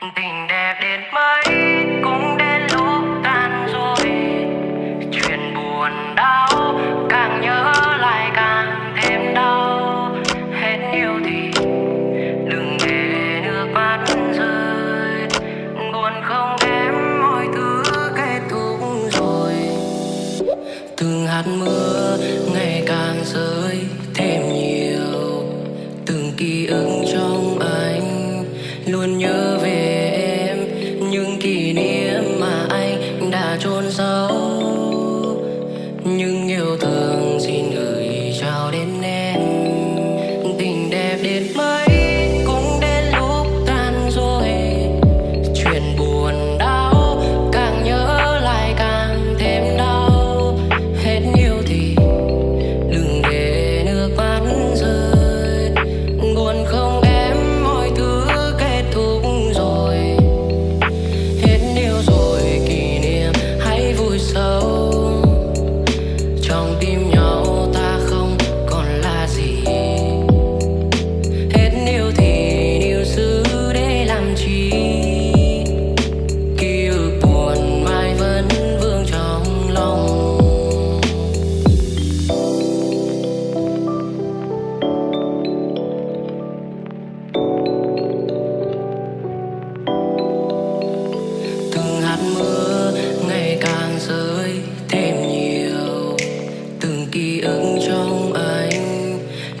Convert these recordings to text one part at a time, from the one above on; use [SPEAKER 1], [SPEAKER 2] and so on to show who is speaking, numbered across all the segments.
[SPEAKER 1] tình đẹp đến mấy, cũng đến lúc tan rồi chuyện buồn đau, càng nhớ lại càng thêm đau. Hết yêu thì đừng để nước mắt rơi. Buồn không em mọi thứ kết thúc rồi. Từng hạt mưa ngày càng rơi thêm nhiều. Từng ký ức moving.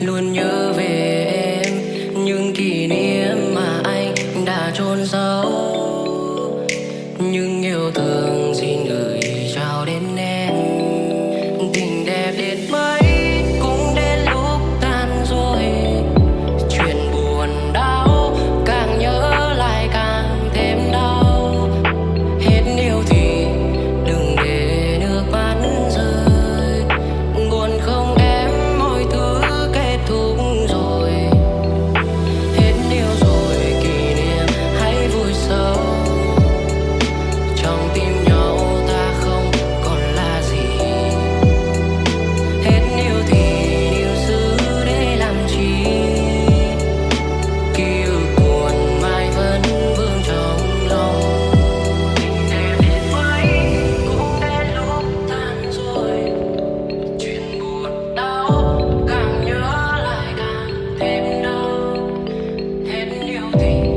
[SPEAKER 1] luôn nhớ về em. Những kỷ niệm mà anh đã chôn sâu những yêu thương xin everything.